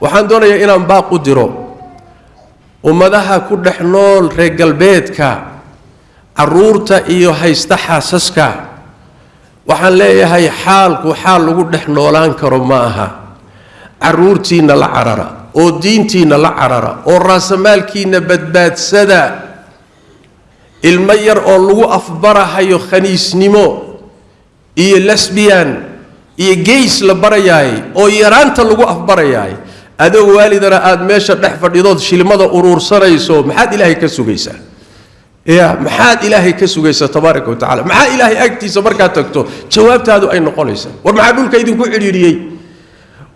waxaan doonayaa inaan baaq u diro. Ummadaha ku dhex nool reer galbeedka carruurta iyo haysta xaasaska waxaan leeyahay xaalku xaal lagu dhex noolaan karo ma aha. Caruurtiinna la carara oo diintiinna la carara oo raasamaalkiinna badbaadsada ilmo yar oo lagu afbarahayo khaniisnimo iyo lesbian iyo geys la barayaay oo yaraanta lagu afbarayaay adoo waalidana aada meesha dhex fadhidood shilmada uruursanayso maxaad ilaahay ka sugaysaa ya maxaad ilaahay ka sugaysaa tabaaraka wa tacala maxaa ilaahay agtiisa markaad tagto? Jawaabtaadu ay noqonaysaa war maxaa dhulka idinku cidhiidhiyey?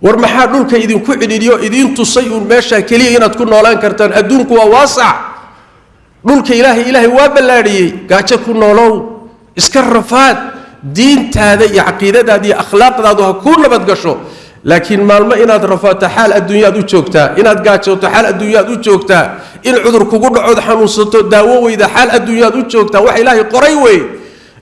War maxaa dhulka idinku cidhiidhiyo idiin tusay uun meesha keliya inaad ku noolaan kartaan. Adduunku waa waasac. Dhulka ilaahay ilaahay waa ballaadhiyey. Gaajo ku noolow. Iska rafaad. Diintaada iyo caqiidadaada iyo akhlaaqdaadu ha kuu nabad gasho laakiin maalmo inaad rafaato xaal adduunyaad u joogtaa inaad gaajooto xaal adduunyaad u joogtaa in cudur kugu dhacood xanuunsato daawo weyda xaal adduunyaad u joogtaa wax ilaahay qoray wey.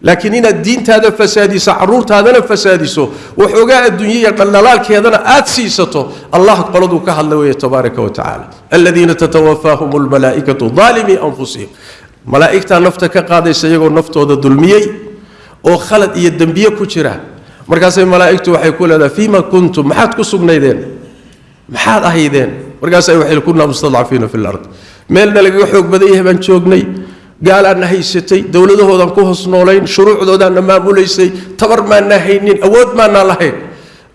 Laakiin inaad diintaada fasaadiso caruurtaadana fasaadiso waxoogaa adduunya iyo dhaldhalaalkeedana aad siisato allah qoladuu ka hadla weeye tabaaraka wa tacaala. Aladiina tatawafaahum lmalaa'ikatu daalimii anfusihim. Malaa'igtaa nafta ka qaadaysa iyagoo naftooda dulmiyey oo khalad iyo dembiye ku jira markaasay malaa'igtu waxay ku leedahay fiima kuntum? Maxaad ku sugnaydeen? Maxaad ahaydeen? Markaasay waxay kunaa mustadcafiina fi lard meelna lagaga xoog badan yahay baan joognay gaalaadna haysatay dowladahoodan ku hoos noolayn shuruucdoodaanna maamulaysay tabar maanaa haynin awood maanaa lahayn.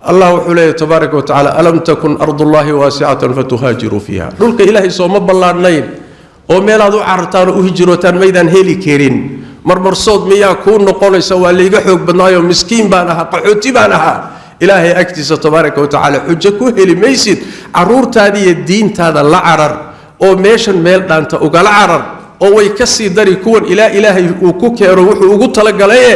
Allah wuxuu leeyahy tabaaraka wa tacala alam takun ardullaahi waasicatan fatuhaajiruu fiiha. Dhulka ilaahay sooma ballaadhnayn oo meelaad u carartaan oo u hijrootaan maydaan heli karin marmarsood miyaa kuu noqonaysa waa layga xoog badnaayo miskiin baan ahaa qaxooti baan ahaa. Ilaahay agtiisa tabaaraka wa tacaala xujo ku heli maysid caruurtaada iyo diintaada la carar oo meeshan meel dhaanta ugala carar oo way ka sii dari kuwan ilaa ilaahay uu ku keeno wuxuu ugu talagalaye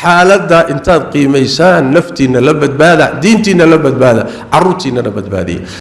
xaaladda intaad qiimaysaan naftiinna la badbaada diintiinna la badbaada caruurtiinnana badbaadiya